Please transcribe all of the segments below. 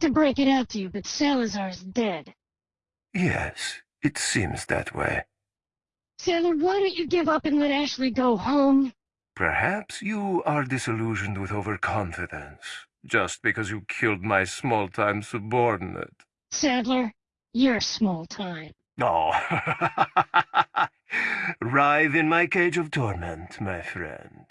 hate to break it out to you, but Salazar's dead. Yes, it seems that way. Sailor, why don't you give up and let Ashley go home? Perhaps you are disillusioned with overconfidence, just because you killed my small-time subordinate. Sadler, you're small time. Oh. Writhe in my cage of torment, my friend.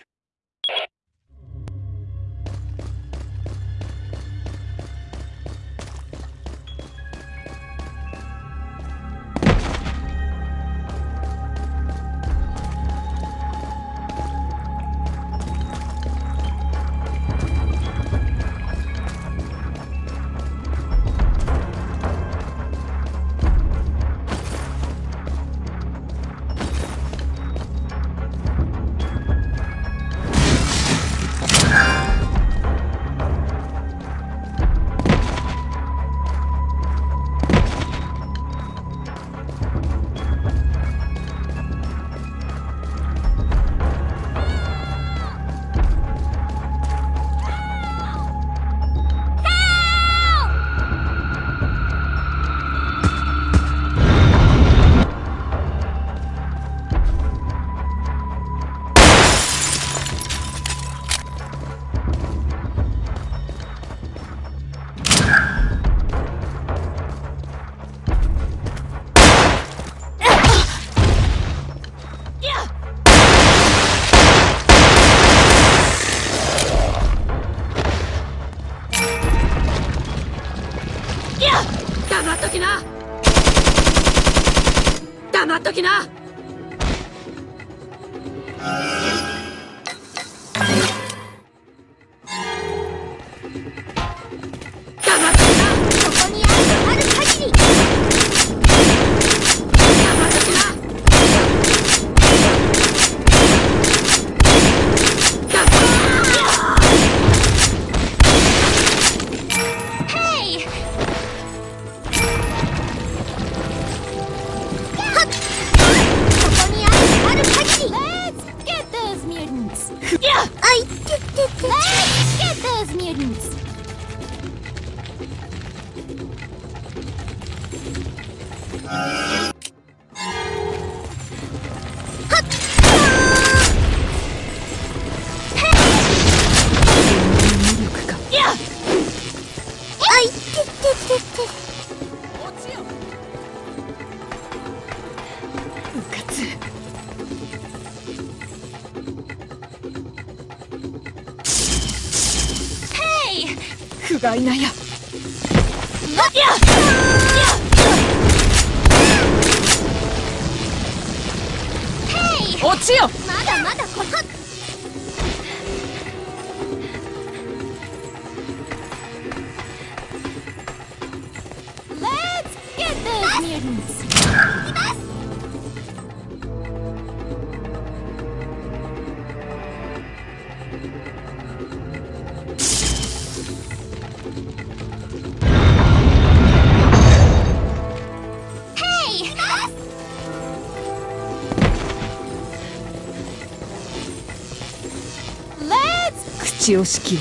血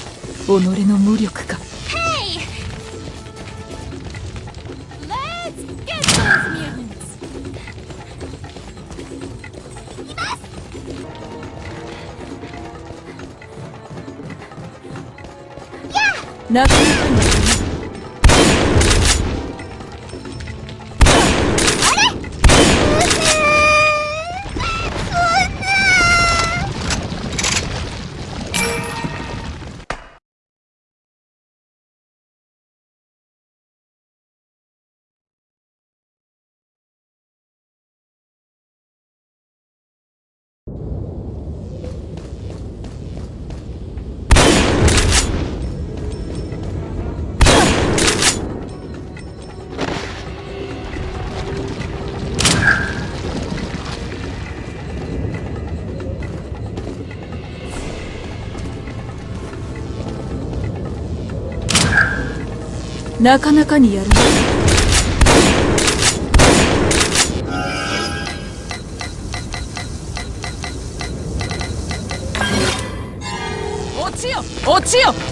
を己の無力か。なかなかにやる。落ちよ落ちよ。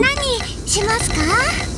何しますか？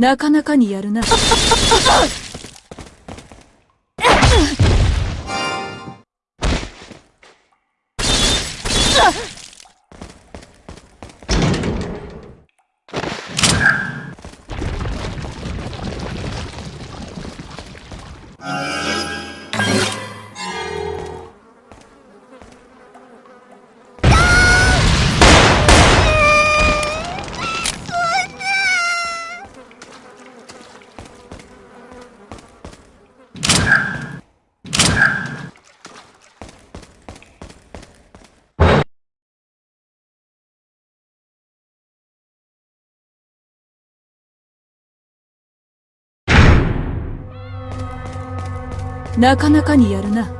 なかなかにやるな。なかなかにやるな。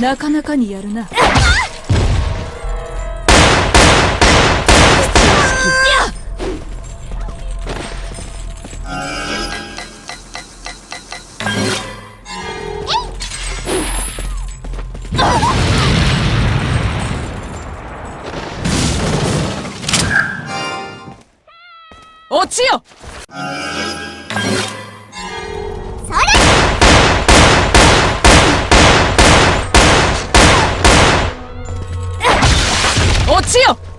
なかなかにやるな。落ちよ Silencio!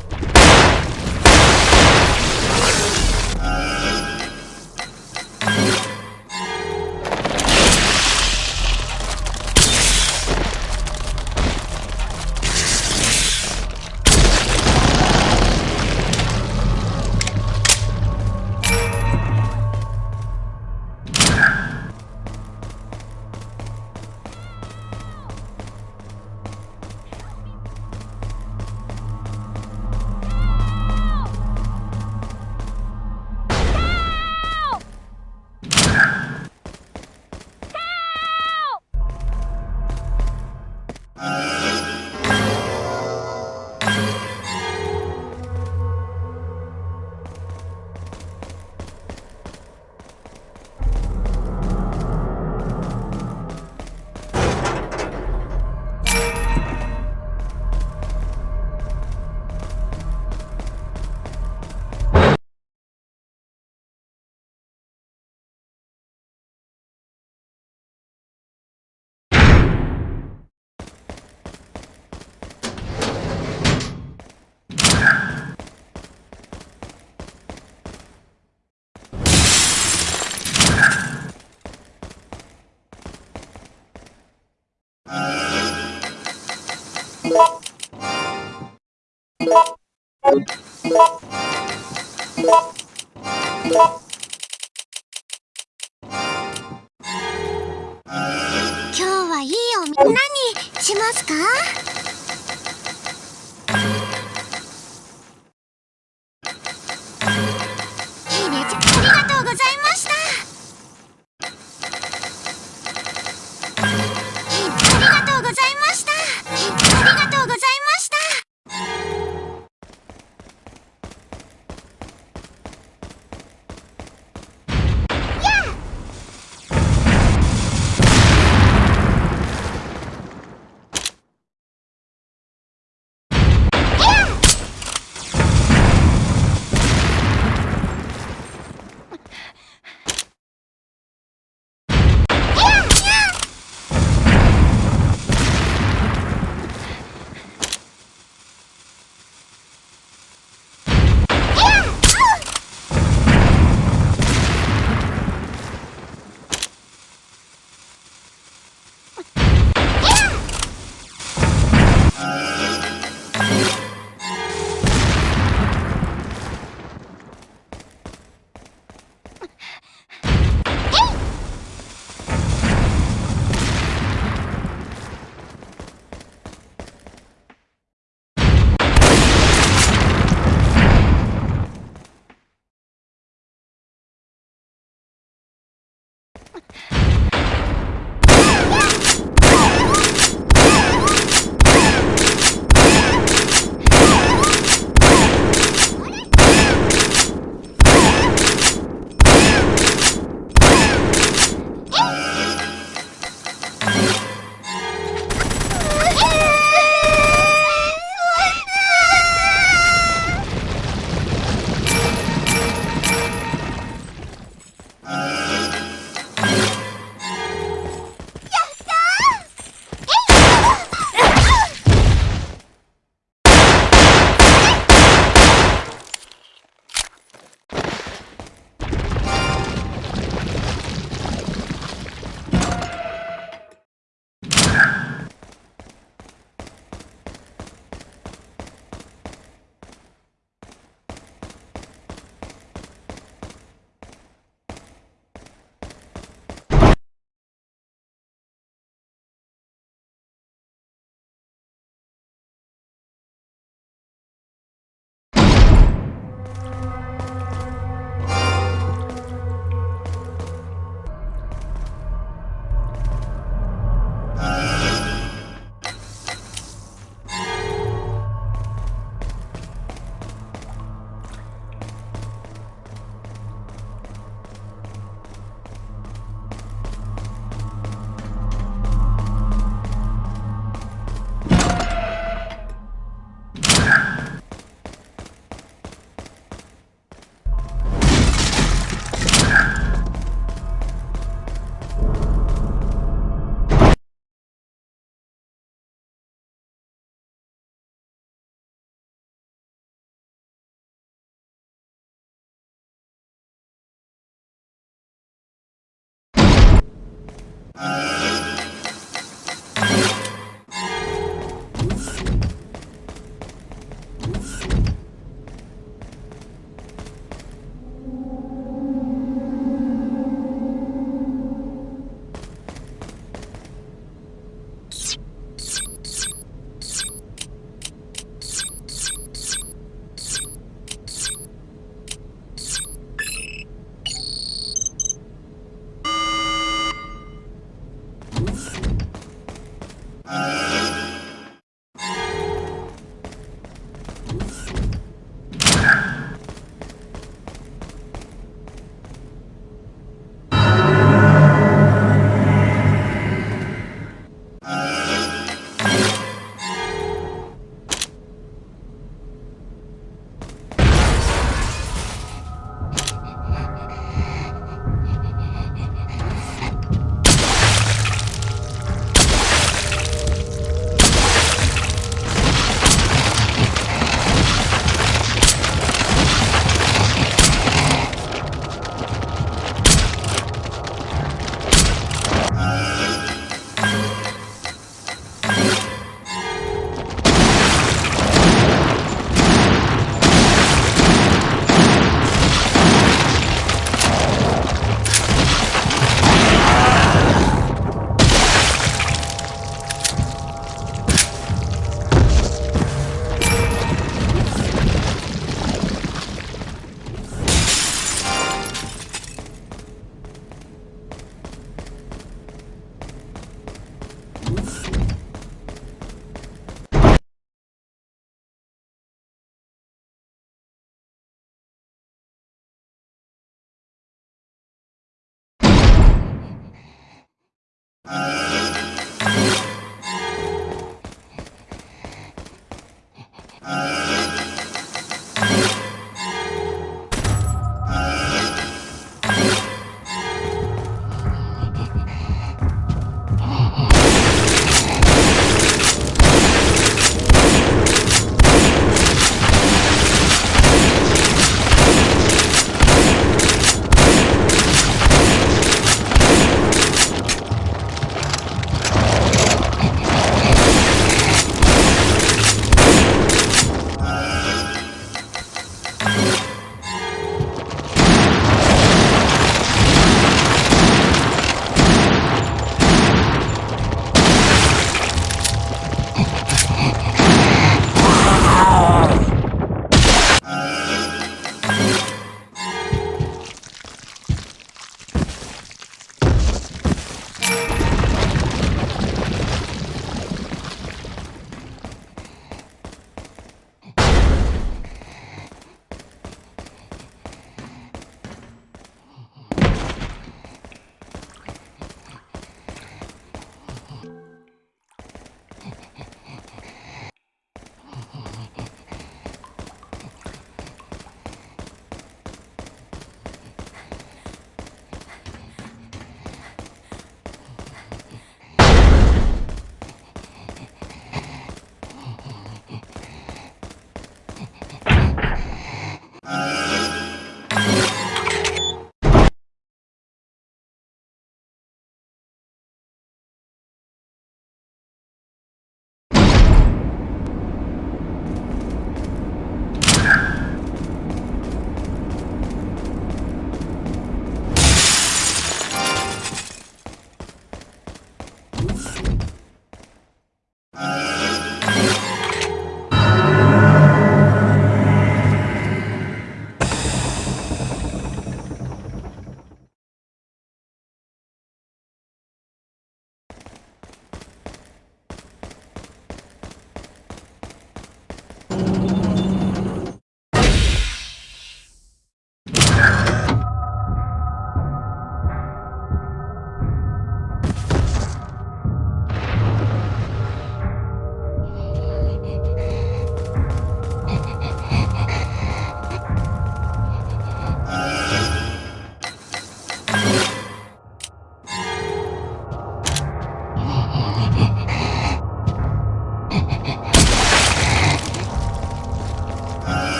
Uh...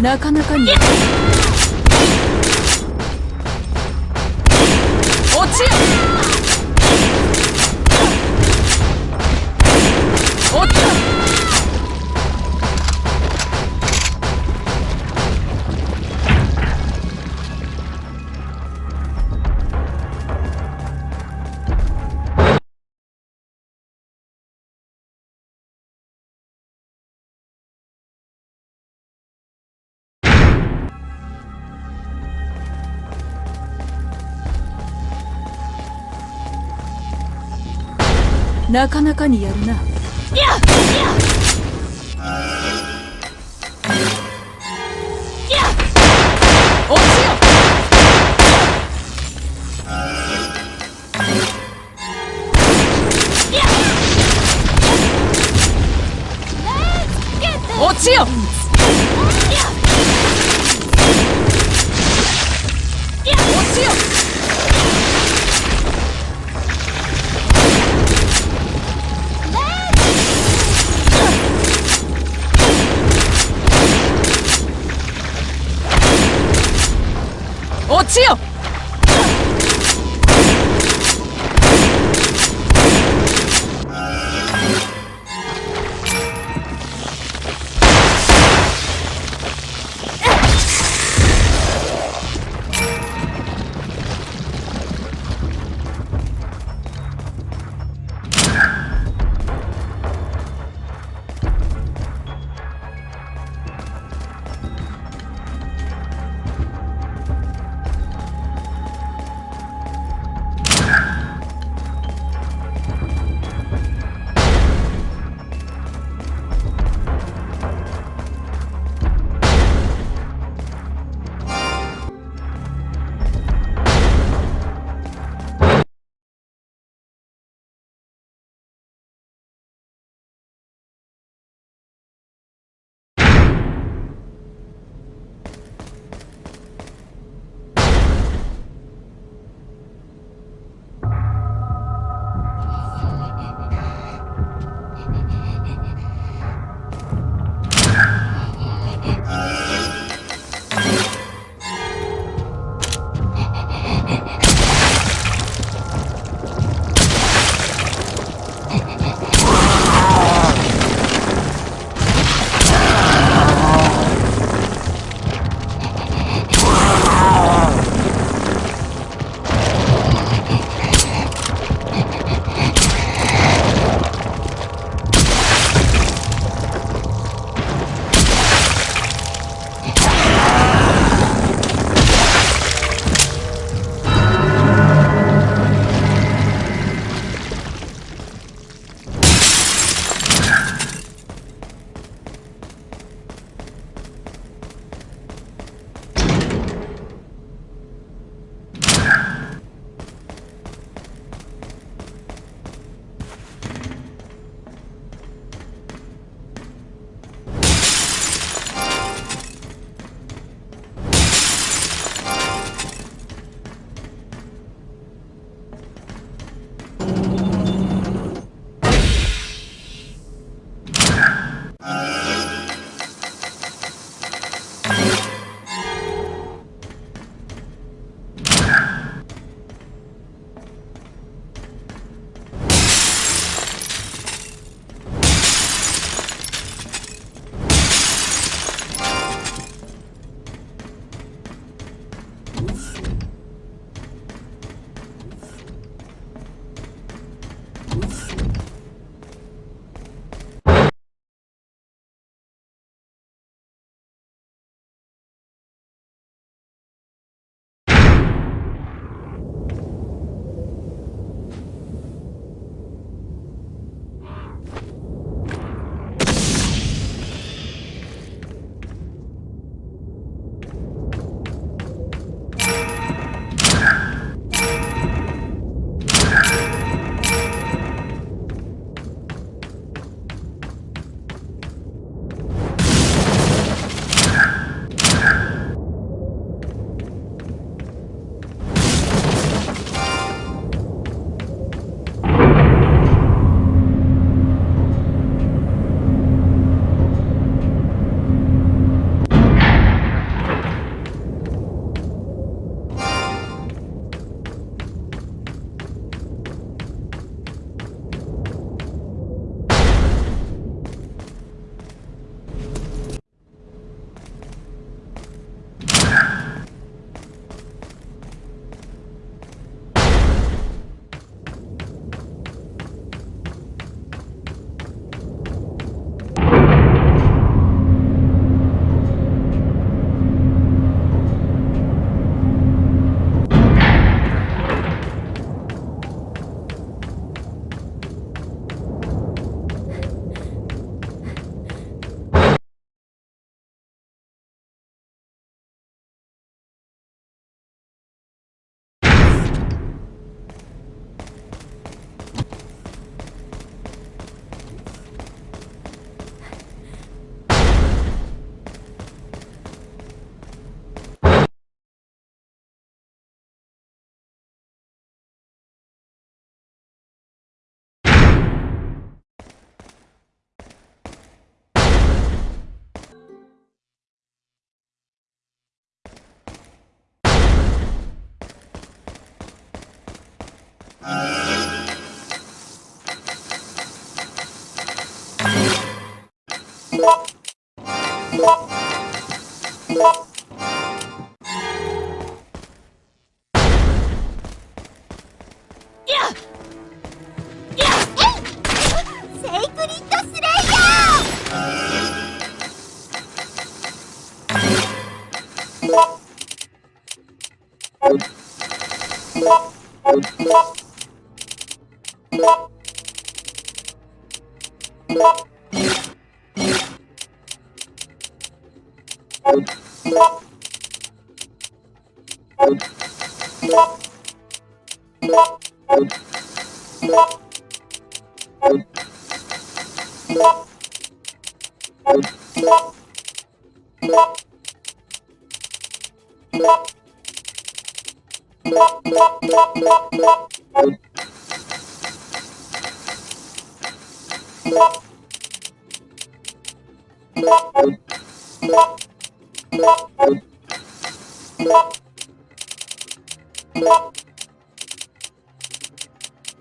なかなかに。なかなかにやるな。落ちよ。 지 역. よ What?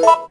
What?